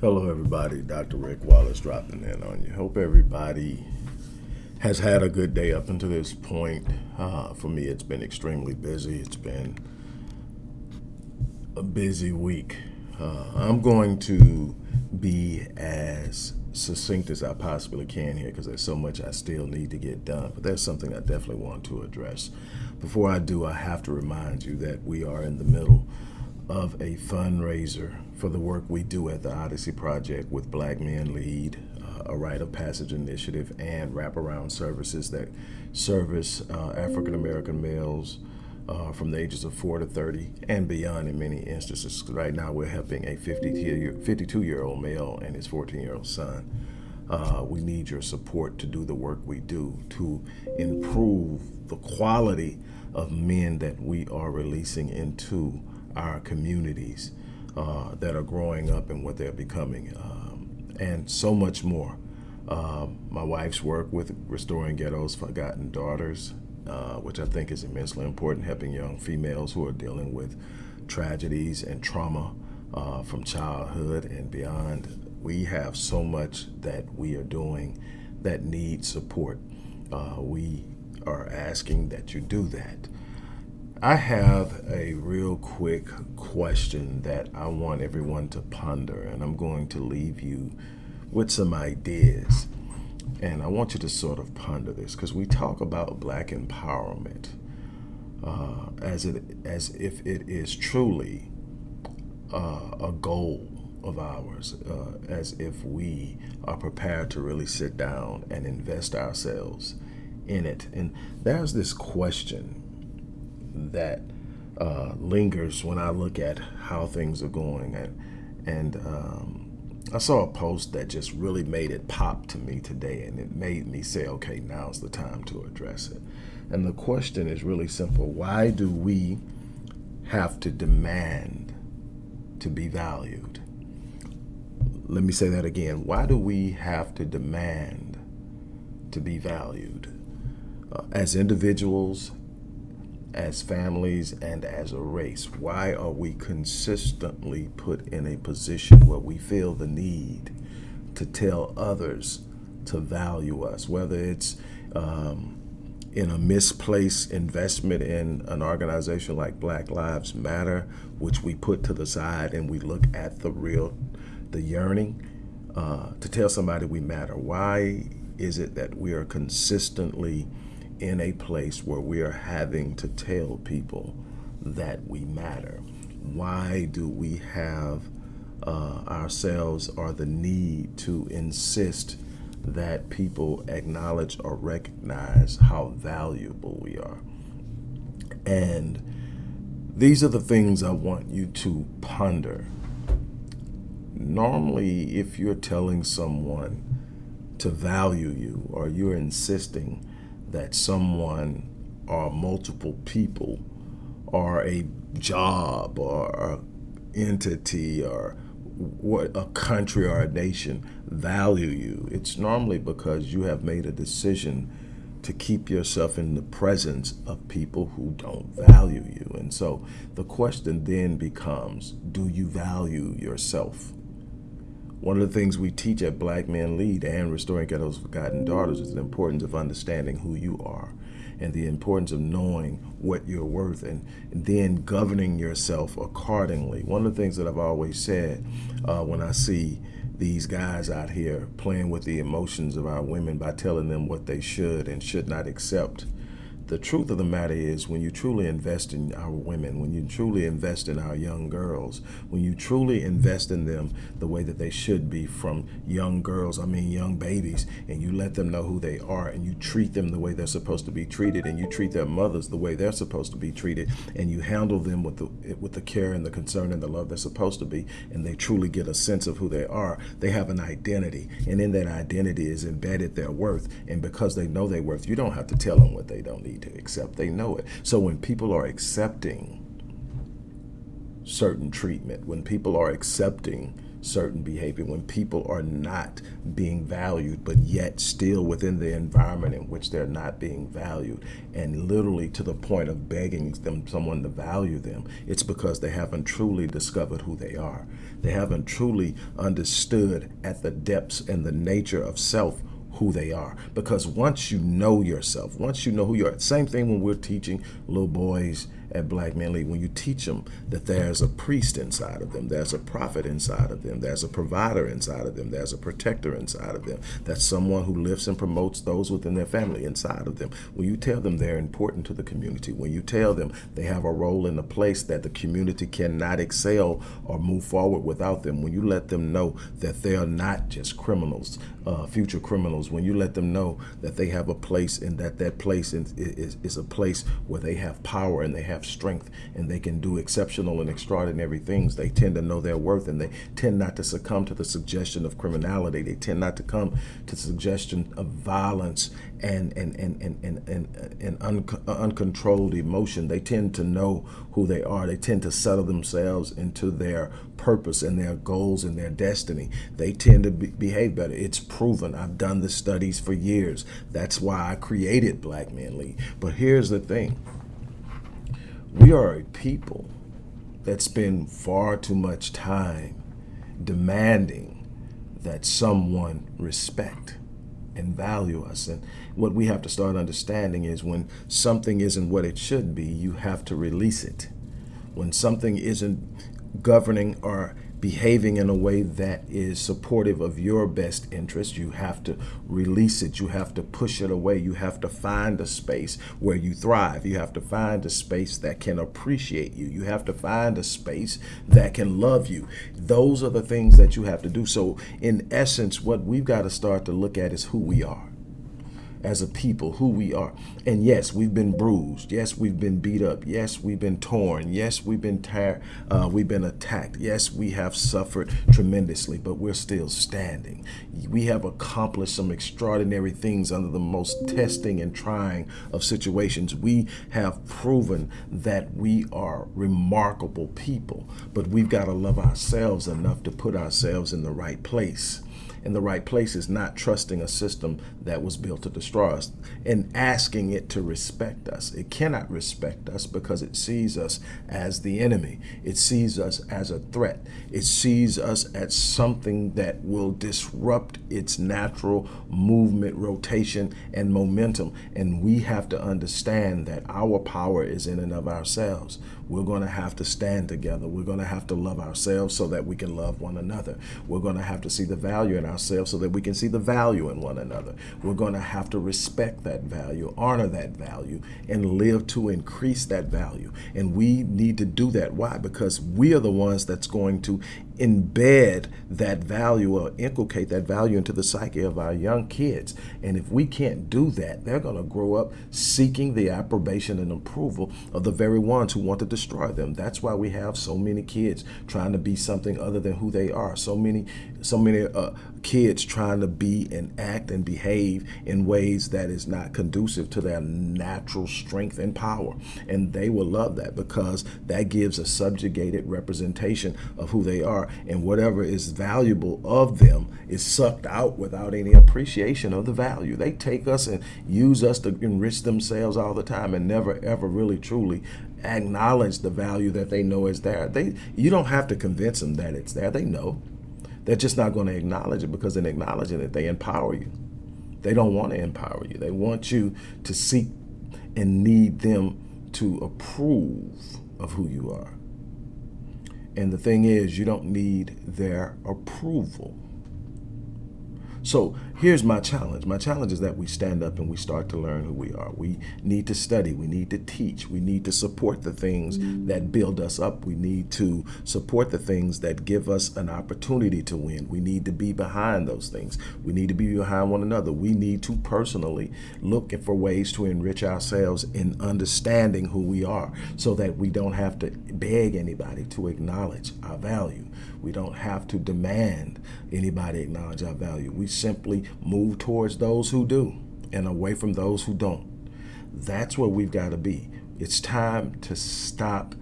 Hello, everybody. Dr. Rick Wallace dropping in on you. Hope everybody has had a good day up until this point. Uh, for me, it's been extremely busy. It's been a busy week. Uh, I'm going to be as succinct as I possibly can here because there's so much I still need to get done. But there's something I definitely want to address. Before I do, I have to remind you that we are in the middle of a fundraiser for the work we do at the Odyssey Project with Black Men Lead, uh, a rite of passage initiative, and wraparound services that service uh, African American males uh, from the ages of 4 to 30 and beyond in many instances. Right now, we're helping a 52 year old male and his 14 year old son. Uh, we need your support to do the work we do to improve the quality of men that we are releasing into our communities uh, that are growing up and what they're becoming, um, and so much more. Uh, my wife's work with Restoring Ghetto's Forgotten Daughters, uh, which I think is immensely important, helping young females who are dealing with tragedies and trauma uh, from childhood and beyond. We have so much that we are doing that needs support. Uh, we are asking that you do that. I have a real quick question that I want everyone to ponder, and I'm going to leave you with some ideas. And I want you to sort of ponder this because we talk about black empowerment uh, as it as if it is truly uh, a goal of ours, uh, as if we are prepared to really sit down and invest ourselves in it. And there's this question that uh, lingers when I look at how things are going. And, and um, I saw a post that just really made it pop to me today, and it made me say, okay, now's the time to address it. And the question is really simple why do we have to demand to be valued? Let me say that again. Why do we have to demand to be valued? Uh, as individuals, as families and as a race? Why are we consistently put in a position where we feel the need to tell others to value us, whether it's um, in a misplaced investment in an organization like Black Lives Matter, which we put to the side and we look at the real, the yearning uh, to tell somebody we matter. Why is it that we are consistently in a place where we are having to tell people that we matter? Why do we have uh, ourselves or the need to insist that people acknowledge or recognize how valuable we are? And these are the things I want you to ponder. Normally, if you're telling someone to value you or you're insisting that someone or multiple people or a job or entity or what a country or a nation value you, it's normally because you have made a decision to keep yourself in the presence of people who don't value you. And so the question then becomes, do you value yourself? One of the things we teach at Black Men Lead and Restoring Ghetto's Forgotten Daughters is the importance of understanding who you are and the importance of knowing what you're worth and, then governing yourself accordingly. One of the things that I've always said uh, when I see these guys out here playing with the emotions of our women by telling them what they should and should not accept the truth of the matter is when you truly invest in our women, when you truly invest in our young girls, when you truly invest in them the way that they should be from young girls, I mean young babies, and you let them know who they are and you treat them the way they're supposed to be treated and you treat their mothers the way they're supposed to be treated and you handle them with the with the care and the concern and the love they're supposed to be and they truly get a sense of who they are, they have an identity and in that identity is embedded their worth and because they know their worth, you don't have to tell them what they don't need need to accept. They know it. So when people are accepting certain treatment, when people are accepting certain behavior, when people are not being valued, but yet still within the environment in which they're not being valued, and literally to the point of begging them someone to value them, it's because they haven't truly discovered who they are. They haven't truly understood at the depths and the nature of self who they are. Because once you know yourself, once you know who you are, same thing when we're teaching little boys at Black Men Lead, when you teach them that there's a priest inside of them, there's a prophet inside of them, there's a provider inside of them, there's a protector inside of them, that's someone who lifts and promotes those within their family inside of them. When you tell them they're important to the community, when you tell them they have a role in a place that the community cannot excel or move forward without them, when you let them know that they are not just criminals, uh, future criminals, when you let them know that they have a place and that that place is, is, is a place where they have power and they have strength and they can do exceptional and extraordinary things. They tend to know their worth and they tend not to succumb to the suggestion of criminality. They tend not to come to suggestion of violence and and and and and, and, and un uncontrolled emotion. They tend to know who they are. They tend to settle themselves into their purpose and their goals and their destiny. They tend to be, behave better. It's proven. I've done the studies for years. That's why I created Black Men Lead. But here's the thing. We are a people that spend far too much time demanding that someone respect and value us. And what we have to start understanding is when something isn't what it should be, you have to release it. When something isn't governing or behaving in a way that is supportive of your best interest. You have to release it. You have to push it away. You have to find a space where you thrive. You have to find a space that can appreciate you. You have to find a space that can love you. Those are the things that you have to do. So in essence, what we've got to start to look at is who we are as a people, who we are. And yes, we've been bruised. Yes, we've been beat up. Yes, we've been torn. Yes, we've been tired. Uh, we've been attacked. Yes, we have suffered tremendously, but we're still standing. We have accomplished some extraordinary things under the most testing and trying of situations. We have proven that we are remarkable people, but we've got to love ourselves enough to put ourselves in the right place in the right places, not trusting a system that was built to destroy us and asking it to respect us. It cannot respect us because it sees us as the enemy. It sees us as a threat. It sees us as something that will disrupt its natural movement, rotation, and momentum. And we have to understand that our power is in and of ourselves. We're going to have to stand together. We're going to have to love ourselves so that we can love one another. We're going to have to see the value in ourselves so that we can see the value in one another. We're going to have to respect that value, honor that value, and live to increase that value. And we need to do that. Why? Because we are the ones that's going to embed that value or inculcate that value into the psyche of our young kids. And if we can't do that, they're going to grow up seeking the approbation and approval of the very ones who want to destroy them. That's why we have so many kids trying to be something other than who they are. So many, so many uh, kids trying to be and act and behave in ways that is not conducive to their natural strength and power. And they will love that because that gives a subjugated representation of who they and whatever is valuable of them is sucked out without any appreciation of the value. They take us and use us to enrich themselves all the time and never ever really truly acknowledge the value that they know is there. They you don't have to convince them that it's there. They know. They're just not going to acknowledge it because in acknowledging it, they empower you. They don't want to empower you. They want you to seek and need them to approve of who you are. And the thing is, you don't need their approval. So here's my challenge. My challenge is that we stand up and we start to learn who we are. We need to study. We need to teach. We need to support the things that build us up. We need to support the things that give us an opportunity to win. We need to be behind those things. We need to be behind one another. We need to personally look for ways to enrich ourselves in understanding who we are so that we don't have to beg anybody to acknowledge our value. We don't have to demand anybody acknowledge our value. We simply move towards those who do and away from those who don't. That's where we've got to be. It's time to stop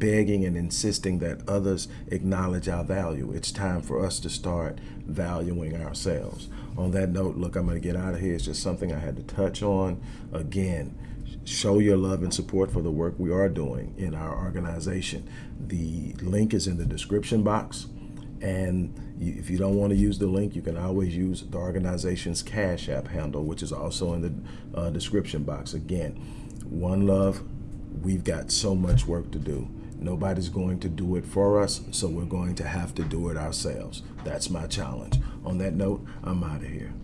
begging and insisting that others acknowledge our value. It's time for us to start valuing ourselves. On that note, look, I'm going to get out of here. It's just something I had to touch on. Again, show your love and support for the work we are doing in our organization. The link is in the description box. And you, if you don't want to use the link, you can always use the organization's Cash App handle, which is also in the uh, description box. Again, one love, we've got so much work to do. Nobody's going to do it for us, so we're going to have to do it ourselves. That's my challenge. On that note, I'm out of here.